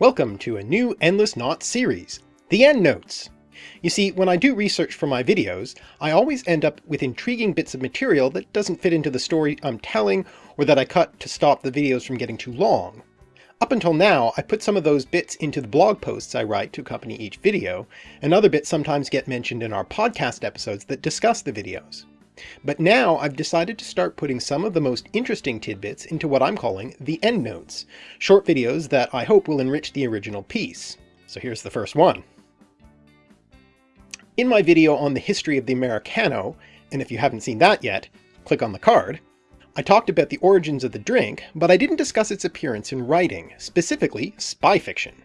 Welcome to a new Endless Knot series, The Endnotes. You see, when I do research for my videos, I always end up with intriguing bits of material that doesn't fit into the story I'm telling, or that I cut to stop the videos from getting too long. Up until now, I put some of those bits into the blog posts I write to accompany each video, and other bits sometimes get mentioned in our podcast episodes that discuss the videos. But now I've decided to start putting some of the most interesting tidbits into what I'm calling the endnotes, short videos that I hope will enrich the original piece. So here's the first one. In my video on the history of the Americano, and if you haven't seen that yet, click on the card, I talked about the origins of the drink, but I didn't discuss its appearance in writing, specifically spy fiction.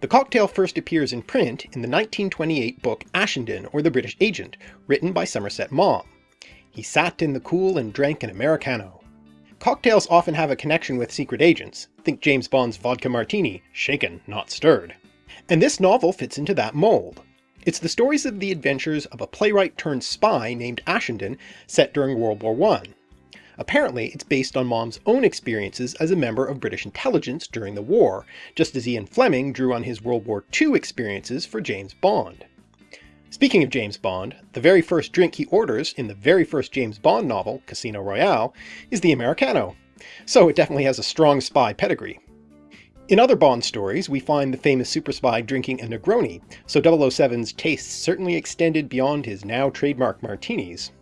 The cocktail first appears in print in the 1928 book Ashenden or the British Agent, written by Somerset Maugham. He sat in the cool and drank an Americano. Cocktails often have a connection with secret agents. Think James Bond's vodka martini, shaken, not stirred. And this novel fits into that mold. It's the stories of the adventures of a playwright turned spy named Ashenden set during World War I. Apparently, it's based on Maugham's own experiences as a member of British intelligence during the war, just as Ian Fleming drew on his World War II experiences for James Bond. Speaking of James Bond, the very first drink he orders in the very first James Bond novel, Casino Royale, is the Americano, so it definitely has a strong spy pedigree. In other Bond stories, we find the famous super spy drinking a Negroni, so 007's tastes certainly extended beyond his now trademark martinis.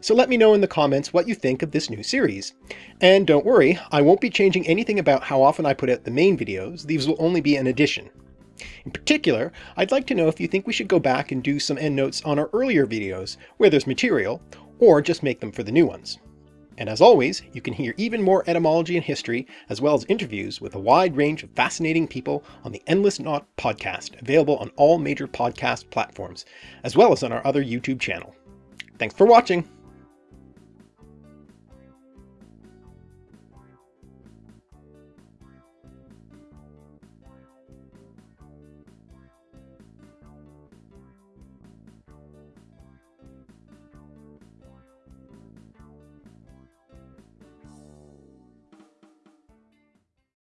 So let me know in the comments what you think of this new series. And don't worry, I won't be changing anything about how often I put out the main videos, these will only be an addition. In particular, I'd like to know if you think we should go back and do some endnotes on our earlier videos, where there's material, or just make them for the new ones. And as always, you can hear even more etymology and history, as well as interviews with a wide range of fascinating people on the Endless Knot podcast, available on all major podcast platforms, as well as on our other YouTube channel. Thanks for watching!